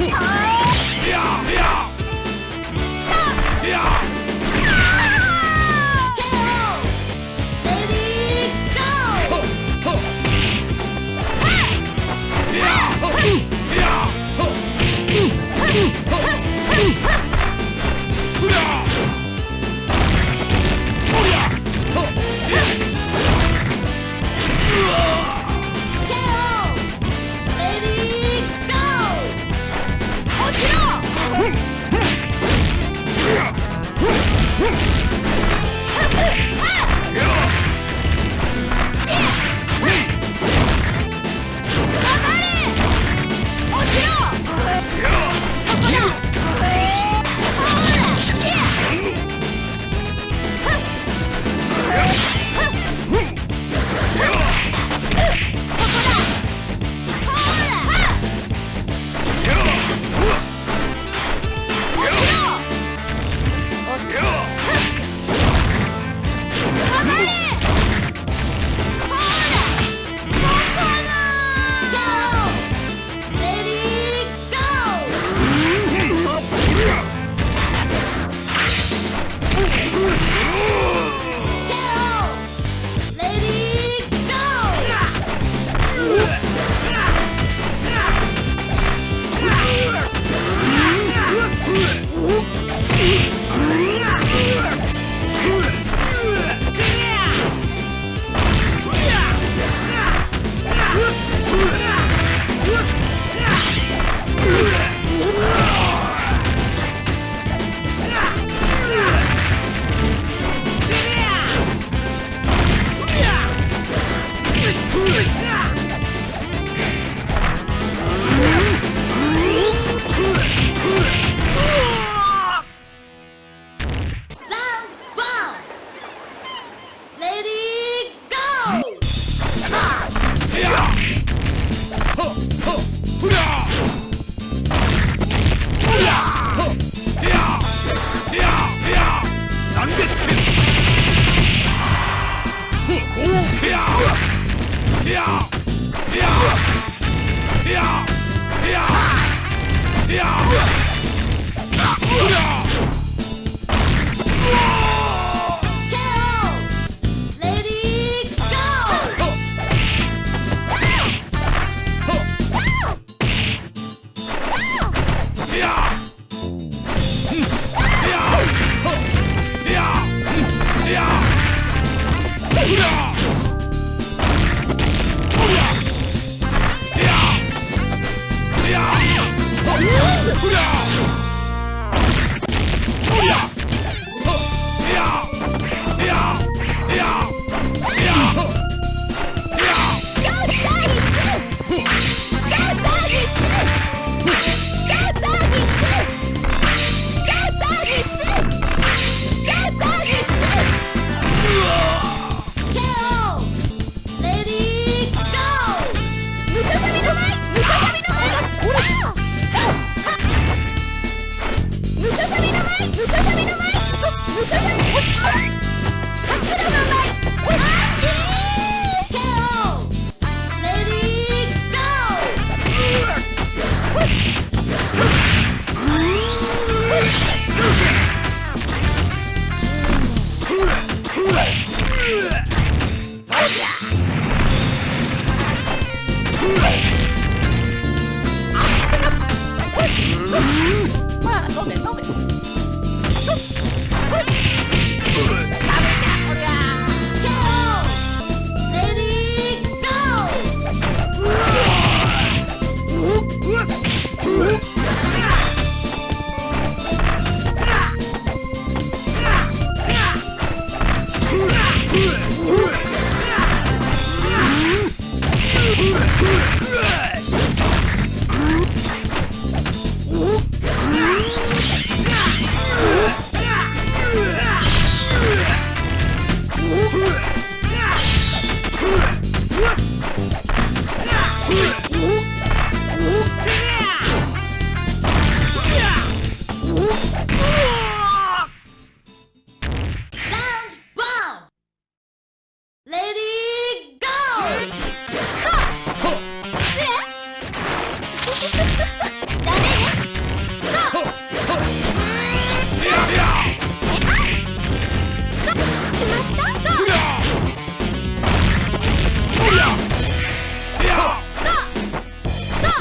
你跑啊 후렴 う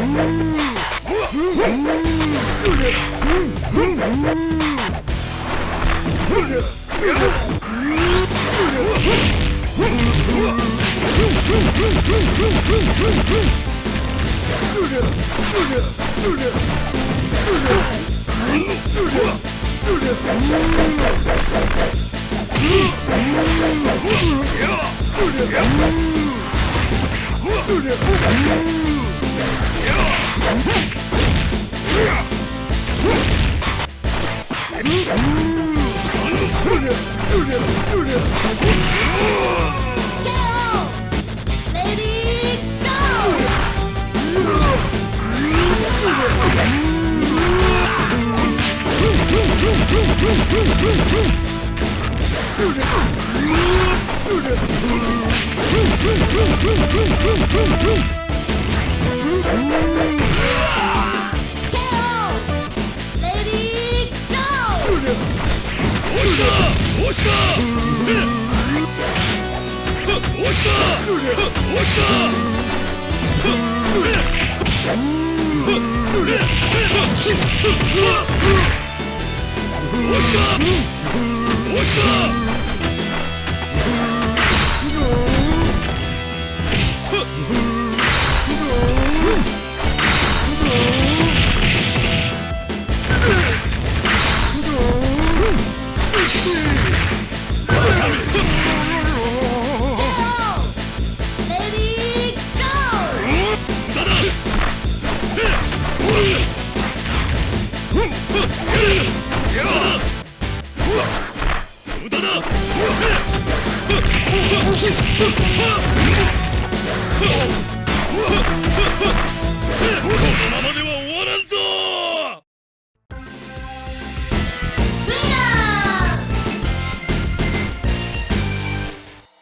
Yeah! Boom! 押した Oh!